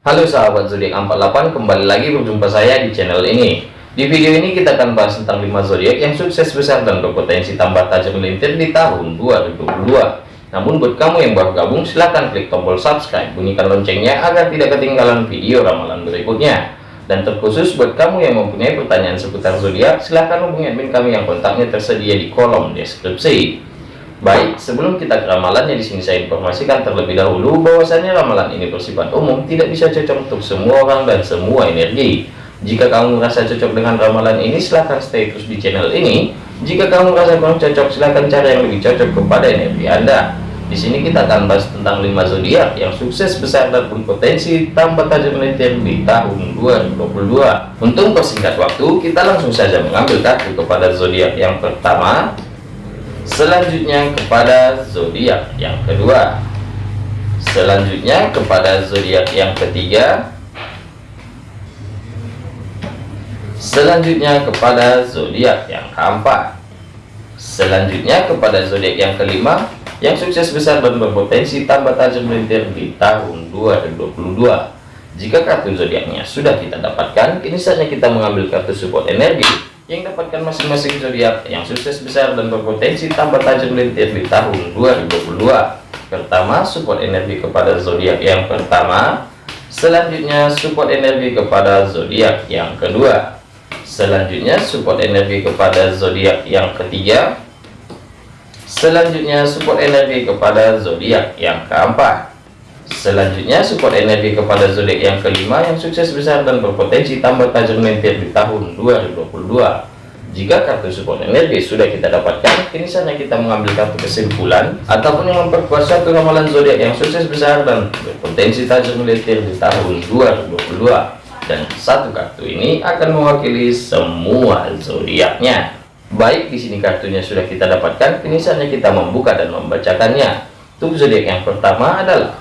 Halo sahabat zodiak 48 kembali lagi berjumpa saya di channel ini. Di video ini kita akan bahas tentang 5 zodiak yang sukses besar dan berpotensi tambah tajam melintir di tahun 2022 namun buat kamu yang baru gabung silahkan klik tombol subscribe. Bunyikan loncengnya agar tidak ketinggalan video ramalan berikutnya. Dan terkhusus buat kamu yang mempunyai pertanyaan seputar zodiak silahkan hubungi admin kami yang kontaknya tersedia di kolom deskripsi Baik, sebelum kita ke ramalannya di sini saya informasikan terlebih dahulu bahwasanya ramalan ini bersifat umum, tidak bisa cocok untuk semua orang dan semua energi. Jika kamu merasa cocok dengan ramalan ini, silahkan stay terus di channel ini. Jika kamu merasa kurang cocok, silahkan cari yang lebih cocok kepada energi Anda. Di sini kita akan bahas tentang 5 zodiak yang sukses besar dan berpotensi tambah tajam melintir di tahun 2022. Untuk persingkat waktu, kita langsung saja mengambil kartu kepada zodiak yang pertama, selanjutnya kepada zodiak yang kedua. Selanjutnya kepada zodiak yang ketiga. Selanjutnya kepada zodiak yang keempat. Selanjutnya kepada zodiak yang kelima yang sukses besar dan berpotensi tambah tajam melintir di tahun 2022 jika kartu zodiaknya sudah kita dapatkan kini saatnya kita mengambil kartu support energi yang dapatkan masing-masing zodiak yang sukses besar dan berpotensi tambah tajam melintir di tahun 2022 pertama support energi kepada zodiak yang pertama. Selanjutnya support energi kepada zodiak yang kedua. Selanjutnya support energi kepada zodiak yang ketiga. Selanjutnya support energi kepada zodiak yang keempat Selanjutnya support energi kepada zodiak yang kelima yang sukses besar dan berpotensi tambah tajam melintir di tahun 2022. Jika kartu support energi sudah kita dapatkan, kini saatnya kita mengambil kartu kesimpulan ataupun yang memperkuat satu ramalan zodiak yang sukses besar dan berpotensi tajam melintir di tahun 2022. Dan satu kartu ini akan mewakili semua zodiaknya. Baik, di sini kartunya sudah kita dapatkan, kini saatnya kita membuka dan membacakannya. Untuk zodiak yang pertama adalah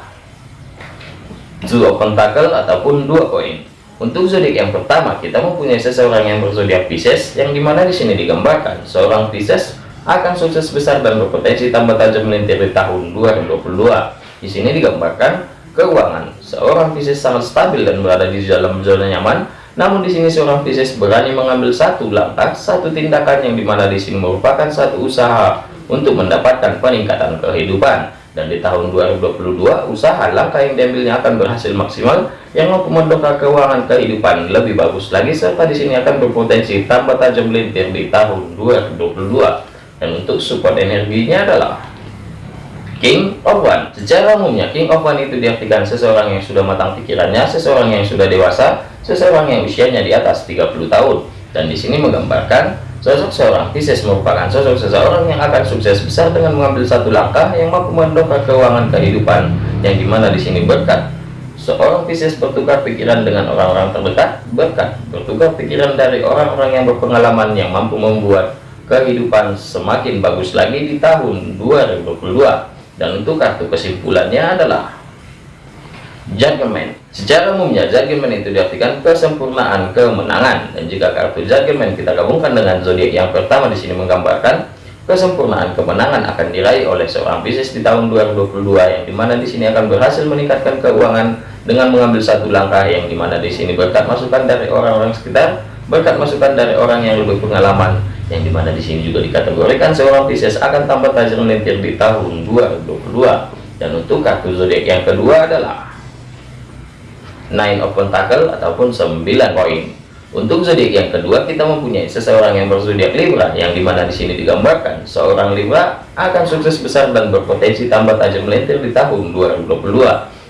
dua pentakel ataupun dua koin. Untuk zodiak yang pertama kita mempunyai seseorang yang berzodiak Pisces yang di mana di sini digambarkan seorang Pisces akan sukses besar dan berpotensi tambah tajam melintir di tahun 2022 di sini digambarkan keuangan. Seorang Pisces sangat stabil dan berada di dalam zona nyaman. Namun di sini seorang Pisces berani mengambil satu langkah satu tindakan yang di mana di sini merupakan satu usaha untuk mendapatkan peningkatan kehidupan dan di tahun 2022 usaha langkah yang diambilnya akan berhasil maksimal yang mendongkrak keuangan kehidupan lebih bagus lagi serta di sini akan berpotensi tambah tajam melintir di tahun 2022 dan untuk support energinya adalah King of One. Secara umumnya King of One itu diartikan seseorang yang sudah matang pikirannya seseorang yang sudah dewasa seseorang yang usianya di atas 30 tahun. Dan di sini menggambarkan Sosok seorang Pisces merupakan sosok seseorang yang akan sukses besar dengan mengambil satu langkah yang mampu mendongkrak keuangan kehidupan yang di mana di sini berkat. Seorang Pisces bertukar pikiran dengan orang-orang terdekat, berkat bertukar pikiran dari orang-orang yang berpengalaman yang mampu membuat kehidupan semakin bagus lagi di tahun 2022. Dan untuk kartu kesimpulannya adalah Judgment. Secara umumnya judgment itu diartikan kesempurnaan kemenangan dan jika kartu judgment kita gabungkan dengan zodiak yang pertama di sini menggambarkan kesempurnaan kemenangan akan diraih oleh seorang bisnis di tahun 2022 yang di mana di sini akan berhasil meningkatkan keuangan dengan mengambil satu langkah yang di mana di sini berkat masukan dari orang-orang sekitar berkat masukan dari orang yang lebih pengalaman yang di mana di sini juga dikategorikan seorang bisnis akan tambah tajam melintir di tahun 2022 dan untuk kartu zodiak yang kedua adalah nine of pentacle ataupun 9 koin. Untuk zodiak yang kedua kita mempunyai seseorang yang berzodiak Libra yang di mana di sini digambarkan seorang Libra akan sukses besar dan berpotensi tambah tajam melintir di tahun 2022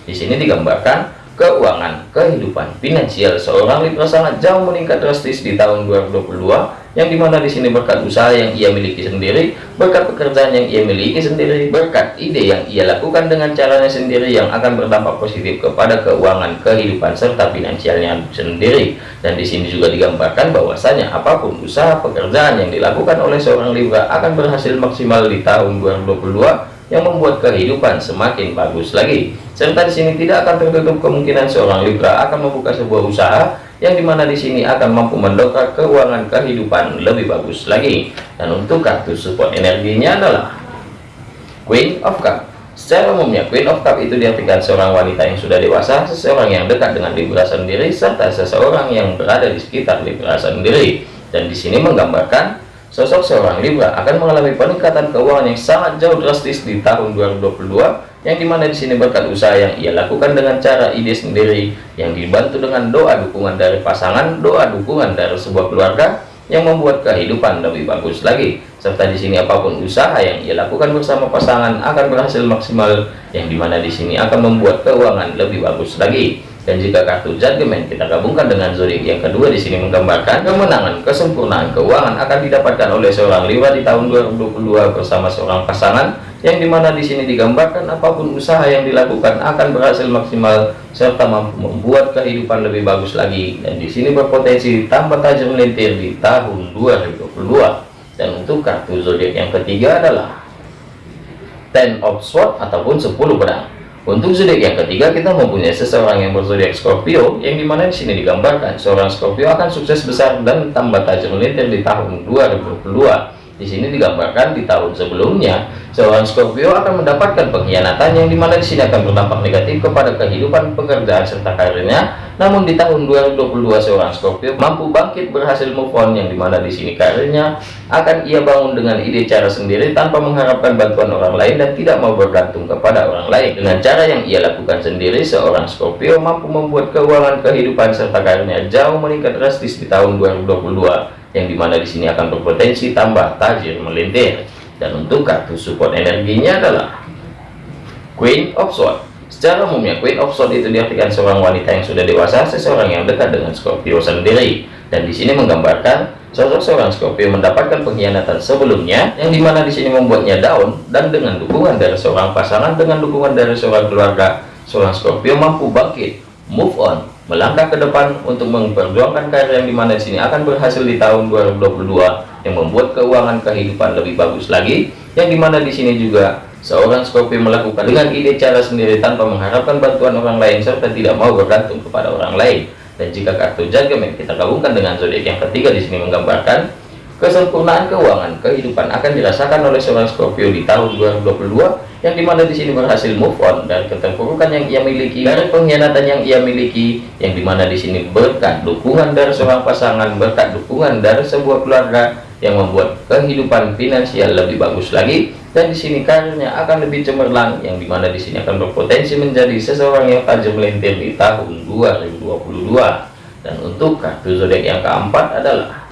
di sini digambarkan keuangan kehidupan finansial seorang Libra sangat jauh meningkat drastis di tahun 2022 yang di mana di sini berkat usaha yang ia miliki sendiri berkat pekerjaan yang ia miliki sendiri berkat ide yang ia lakukan dengan caranya sendiri yang akan berdampak positif kepada keuangan kehidupan serta finansialnya sendiri dan di sini juga digambarkan bahwasanya apa pun usaha pekerjaan yang dilakukan oleh seorang Libra akan berhasil maksimal di tahun 2022 yang membuat kehidupan semakin bagus lagi. Serta di sini tidak akan tertutup kemungkinan seorang Libra akan membuka sebuah usaha yang di mana di sini akan mampu mendongkrak keuangan kehidupan lebih bagus lagi. Dan untuk kartu support energinya adalah Queen of Cup. Secara umumnya, Queen of Cup itu diartikan seorang wanita yang sudah dewasa, seseorang yang dekat dengan Libra sendiri, serta seseorang yang berada di sekitar Libra sendiri. Dan di sini menggambarkan sosok seorang Libra akan mengalami peningkatan keuangan yang sangat jauh drastis di tahun 2022, yang di mana di sini berkat usaha yang ia lakukan dengan cara ide sendiri, yang dibantu dengan doa dukungan dari pasangan, doa dukungan dari sebuah keluarga, yang membuat kehidupan lebih bagus lagi. Serta di sini apa pun usaha yang ia lakukan bersama pasangan akan berhasil maksimal yang di mana di sini akan membuat keuangan lebih bagus lagi dan jika kartu judgment kita gabungkan dengan zodiak yang kedua di sini menggambarkan kemenangan kesempurnaan keuangan akan didapatkan oleh seorang Libra di tahun 2022 bersama seorang pasangan yang di mana di sini digambarkan apa pun usaha yang dilakukan akan berhasil maksimal serta mampu membuat kehidupan lebih bagus lagi. Dan di sini berpotensi tambah tajam melintir di tahun 2022 dan untuk kartu zodiak yang ketiga adalah Ten of Swords ataupun 10 pedang untuk zodiak yang ketiga kita mempunyai seseorang yang berzodiak Scorpio yang di mana di sini digambarkan seorang Scorpio akan sukses besar dan tambah tajam melintir di tahun 2022. Di sini digambarkan di tahun sebelumnya seorang Scorpio akan mendapatkan pengkhianatan yang di mana di sini akan berdampak negatif kepada kehidupan pekerjaan serta karirnya. Namun di tahun 2022 seorang Scorpio mampu bangkit berhasil move on yang di mana di sini karirnya akan ia bangun dengan ide cara sendiri tanpa mengharapkan bantuan orang lain dan tidak mau bergantung kepada orang lain. Dengan cara yang ia lakukan sendiri seorang Scorpio mampu membuat keuangan kehidupan serta karirnya jauh meningkat drastis di tahun 2022 yang di mana di sini akan berpotensi tambah tajir melintir. Dan untuk kartu support energinya adalah Queen of Swords. Secara umumnya Queen of Swords itu diartikan seorang wanita yang sudah dewasa seseorang yang dekat dengan Scorpio sendiri. Dan di sini menggambarkan sosok seorang Scorpio mendapatkan pengkhianatan sebelumnya yang di mana di sini membuatnya down dan dengan dukungan dari seorang pasangan dengan dukungan dari seorang keluarga seorang Scorpio mampu bangkit move on melangkah ke depan untuk memperjuangkan karir yang di mana di sini akan berhasil di tahun 2022 yang membuat keuangan kehidupan lebih bagus lagi yang di mana di sini juga seorang Scorpio melakukan dengan ide cara sendiri tanpa mengharapkan bantuan orang lain serta tidak mau bergantung kepada orang lain. Dan jika kartu judgment kita gabungkan dengan zodiak yang ketiga di sini menggambarkan Kesempurnaan keuangan kehidupan akan dirasakan oleh seorang Scorpio di tahun 2022 yang di mana di sini berhasil move on dari keterpurukan yang ia miliki, dari pengkhianatan yang ia miliki, yang di mana di sini berkat dukungan dari seorang pasangan, berkat dukungan dari sebuah keluarga yang membuat kehidupan finansial lebih bagus lagi. Dan di sini karirnya akan lebih cemerlang yang di mana di sini akan berpotensi menjadi seseorang yang tajam melintir di tahun 2022 dan untuk kartu zodiak yang keempat adalah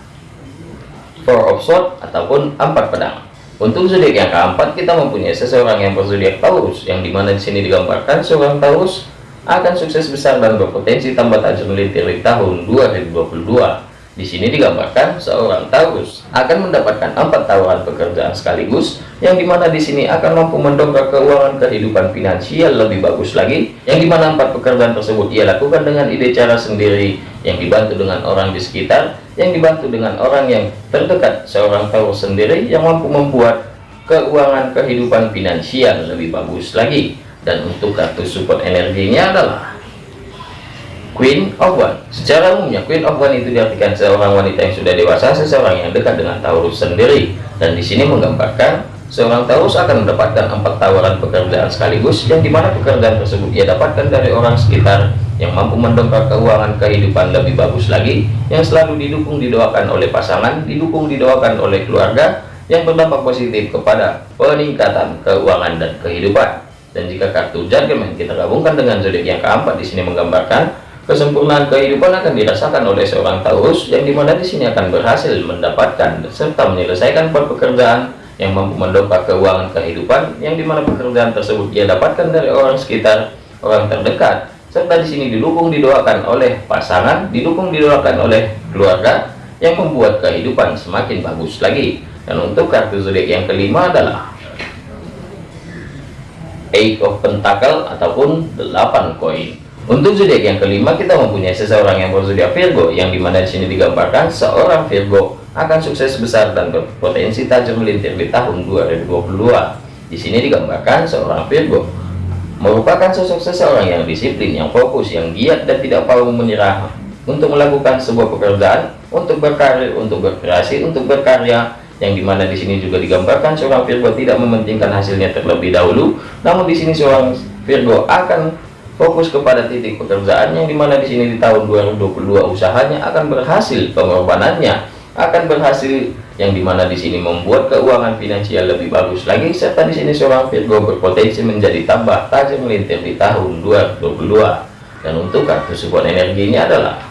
four of sword ataupun empat pedang. Untuk zodiak yang keempat kita mempunyai seseorang yang berzodiak Taurus yang di mana di sini digambarkan seorang Taurus akan sukses besar dan berpotensi tambah tajam melintir di tahun 2022 di sini digambarkan seorang Taurus akan mendapatkan empat tawaran pekerjaan sekaligus, yang di mana di sini akan mampu mendongkrak keuangan kehidupan finansial lebih bagus lagi, yang di mana empat pekerjaan tersebut ia lakukan dengan ide cara sendiri, yang dibantu dengan orang di sekitar, yang dibantu dengan orang yang terdekat seorang Taurus sendiri, yang mampu membuat keuangan kehidupan finansial lebih bagus lagi. Dan untuk kartu support energinya adalah Queen of One. Secara umumnya Queen of One itu diartikan seorang wanita yang sudah dewasa, seseorang yang dekat dengan Taurus sendiri. Dan di sini menggambarkan seorang Taurus akan mendapatkan empat tawaran pekerjaan sekaligus, yang di mana pekerjaan tersebut ia dapatkan dari orang sekitar yang mampu mendongkrak keuangan kehidupan lebih bagus lagi, yang selalu didukung didoakan oleh pasangan, didukung didoakan oleh keluarga, yang berdampak positif kepada peningkatan keuangan dan kehidupan. Dan jika kartu judgment kita gabungkan dengan zodiak yang keempat di sini menggambarkan Kesempurnaan kehidupan akan dirasakan oleh seorang Taurus yang di mana di sini akan berhasil mendapatkan serta menyelesaikan pekerjaan yang mampu mendongkrak keuangan kehidupan yang di mana pekerjaan tersebut dia dapatkan dari orang sekitar, orang terdekat, serta di sini didukung didoakan oleh pasangan, didukung didoakan oleh keluarga yang membuat kehidupan semakin bagus lagi. Dan untuk kartu zodiak yang kelima adalah Eight of Pentacle ataupun 8 koin. Untuk zodiak yang kelima kita mempunyai seseorang yang berzodiak Virgo yang di mana di sini digambarkan seorang Virgo akan sukses besar dan berpotensi tajam melintir di tahun 2022. Di sini digambarkan seorang Virgo merupakan sosok seseorang yang disiplin, yang fokus, yang giat dan tidak mau menyerah untuk melakukan sebuah pekerjaan, untuk berkarir, untuk berkreasi, untuk berkarya yang di mana di sini juga digambarkan seorang Virgo tidak mementingkan hasilnya terlebih dahulu namun di sini seorang Virgo akan fokus kepada titik pekerjaan yang di mana di sini di tahun 2022 usahanya akan berhasil pengorbanannya akan berhasil yang di mana di sini membuat keuangan finansial lebih bagus lagi serta di sini seorang Virgo berpotensi menjadi tambah tajam melintir di tahun 2022 dan untuk kartu support energi ini adalah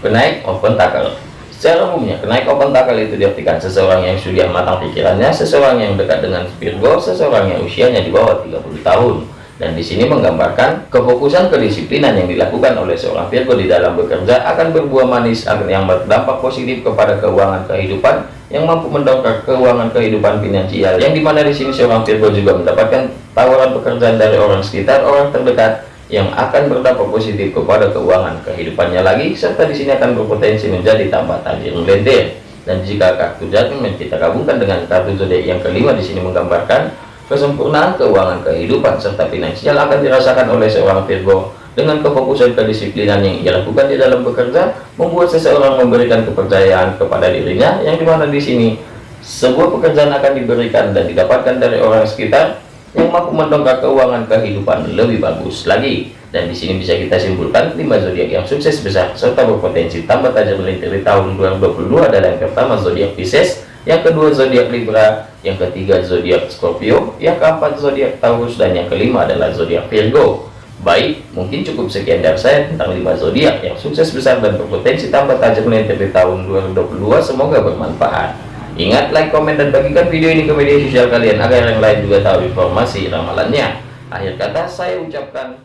penaik open tackle Secara umumnya, kenaik open tackle itu diartikan seseorang yang sudah matang pikirannya, seseorang yang dekat dengan Virgo, seseorang yang usianya di bawah 30 tahun. Dan di sini menggambarkan kefokusan kedisiplinan yang dilakukan oleh seorang Virgo di dalam bekerja akan berbuah manis yang berdampak positif kepada keuangan kehidupan yang mampu mendongkrak keuangan kehidupan finansial. Yang di mana di sini seorang Virgo juga mendapatkan tawaran pekerjaan dari orang sekitar, orang terdekat, yang akan berdampak positif kepada keuangan kehidupannya lagi serta di sini akan berpotensi menjadi tambah tajir melintir dan jika kartu judgment kita gabungkan dengan kartu zodiak yang kelima di sini menggambarkan kesempurnaan keuangan kehidupan serta finansial akan dirasakan oleh seorang Virgo dengan kefokusan kedisiplinan yang ia lakukan di dalam bekerja membuat seseorang memberikan kepercayaan kepada dirinya yang di mana di sini sebuah pekerjaan akan diberikan dan didapatkan dari orang sekitar yang mampu mendongkrak keuangan kehidupan lebih bagus lagi. Dan di sini bisa kita simpulkan lima zodiak yang sukses besar serta berpotensi. Tambah tajam melintir di tahun 2022 adalah yang pertama zodiak Pisces yang kedua zodiak Libra. Yang ketiga zodiak Scorpio. Yang keempat zodiak Taurus. Dan yang kelima adalah zodiak Virgo. Baik mungkin cukup sekian dari saya tentang lima zodiak yang sukses besar dan berpotensi tambah tajam melintir di tahun 2022 semoga bermanfaat. Ingat like, komen, dan bagikan video ini ke media sosial kalian agar yang lain juga tahu informasi ramalannya. Akhir kata saya ucapkan